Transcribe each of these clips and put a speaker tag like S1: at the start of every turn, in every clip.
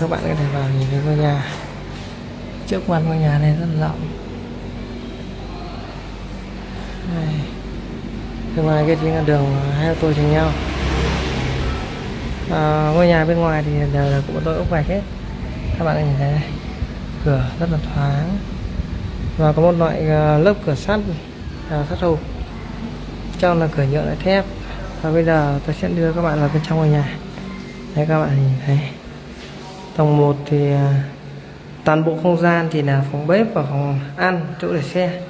S1: các bạn có thể vào nhìn thấy ngôi nhà. Trước mặt ngôi nhà này rất là rộng. Đây. bên ngoài kia chính là đường hai ô tô chồng nhau. À, ngôi nhà bên ngoài thì đều là cũng tôi ốc vạch hết. Các bạn có nhìn thấy đây. cửa rất là thoáng. Và có một loại à, lớp cửa sắt à, sắt hộp trong là cửa nhựa lại thép. Và bây giờ tôi sẽ đưa các bạn vào bên trong ngôi nhà. Đấy các bạn nhìn thấy tầng 1 thì à, toàn bộ không gian thì là phòng bếp và phòng ăn chỗ để xe.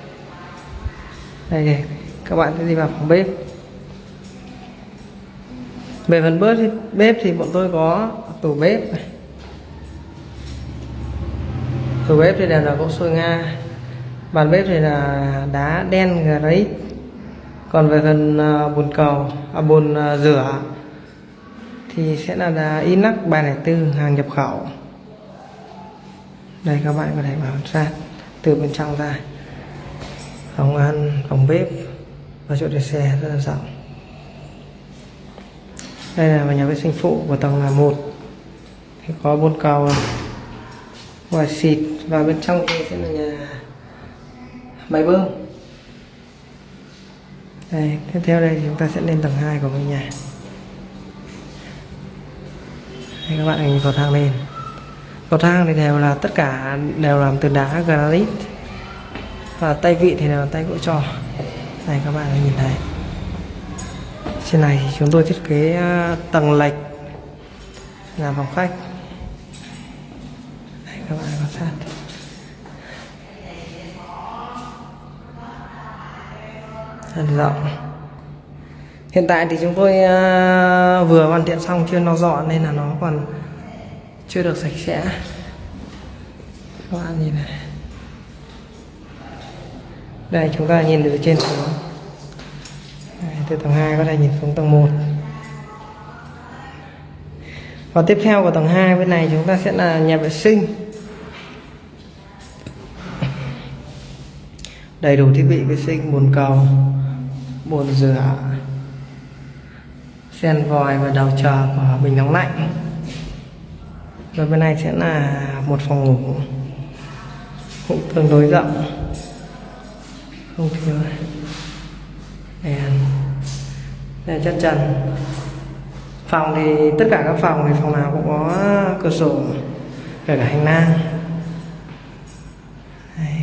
S1: Đây thì các bạn sẽ đi vào phòng bếp. Về phần bếp thì, bếp thì bọn tôi có tủ bếp này. tủ bếp thì đều là gỗ sôi nga bàn bếp thì là đá đen granite còn về phần à, bồn cầu à, bồn à, rửa thì sẽ là là inox 304 hàng nhập khẩu. Đây, các bạn có thể vào sát từ bên trong ra. Phòng ăn, phòng bếp và chỗ để xe, rất là rộng. Đây là nhà vệ sinh phụ của tầng là một. Thì có bồn cầu và xịt, và bên trong thì sẽ là nhà máy bơm. Đây, tiếp theo đây chúng ta sẽ lên tầng 2 của ngôi nhà đây các bạn nhìn cầu thang lên. Cầu thang thì đều là tất cả đều làm từ đá, granite. Và tay vị thì là tay gỗ trò. Này, các bạn nhìn thấy. Trên này thì chúng tôi thiết kế ờ, tầng lệch là phòng khách. Đây các bạn quan sát. Rất rộng hiện tại thì chúng tôi ờ, vừa hoàn thiện xong chưa nó dọn nên là nó còn chưa được sạch sẽ. Các bạn nhìn này. Đây chúng ta nhìn từ trên xuống. Đây, từ tầng 2 có thể nhìn xuống tầng 1 và tiếp theo của tầng 2 bên này chúng ta sẽ là nhà vệ sinh. Đầy đủ thiết bị vệ sinh bồn cầu bồn rửa sen vòi và đầu chờ của bình nóng lạnh. Rồi bên này sẽ là một phòng ngủ cũng tương đối rộng. Không thiếu đèn. Đèn chất trần. Phòng thì tất cả các phòng thì phòng nào cũng có cửa sổ, kể cả hành lang. Đây.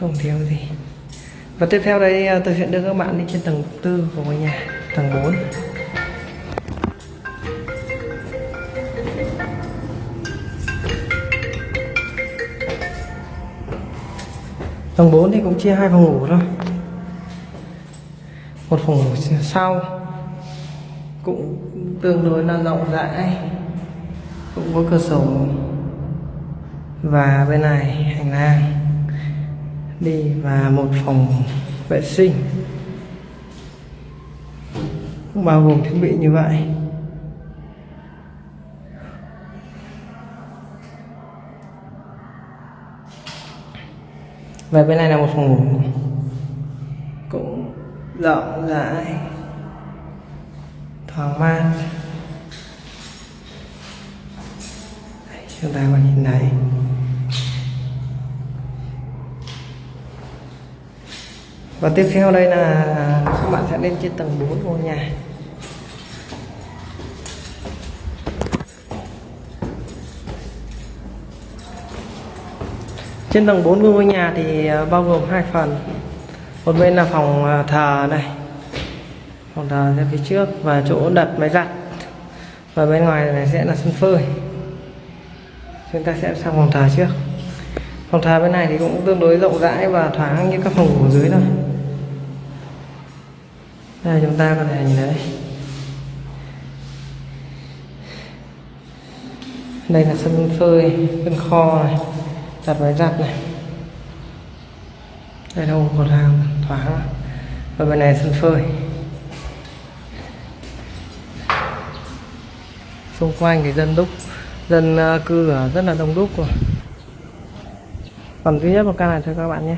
S1: không thiếu gì. Và tiếp theo đây à, tôi sẽ đưa các bạn đi trên tầng tư của ngôi nhà tầng 4 tầng 4 thì cũng chia hai phòng ngủ thôi. Một phòng ngủ sau cũng tương đối là rộng rãi, cũng có cửa sổ và bên này hành lang, đi và một phòng vệ sinh cũng bao gồm thiết bị như vậy. Và bên này là một phòng ngủ. Cũng rộng rãi. Thoáng mát. Đây, chúng ta có nhìn thấy. Và tiếp theo đây là các bạn sẽ lên trên tầng 4 ngôi nhà. Trên tầng 4 của ngôi nhà thì ờ, bao gồm hai phần. Một bên là phòng ờ, thờ này, phòng thờ ra phía trước và chỗ đặt máy giặt. Và bên ngoài này sẽ là sân phơi. Chúng ta sẽ sang phòng thờ trước. Phòng thờ bên này thì cũng tương đối rộng rãi và thoáng như các phòng ngủ dưới thôi đây chúng ta có thể nhìn thấy. Đây là sân phơi, sân kho này đặt máy giặt này. Đây là một hàng thoáng và bên này sân phơi. Xung quanh thì dân đúc, dân ờ, cư ở rất là đông đúc rồi. Còn duy nhất một căn này thôi các bạn nhé.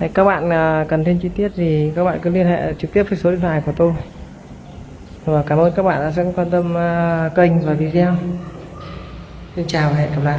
S1: Đấy, các bạn à, cần thêm chi tiết gì các bạn cứ liên hệ trực tiếp với số điện thoại của tôi. Và cảm ơn các bạn đã quan tâm à, kênh và video. Xin chào và hẹn gặp lại.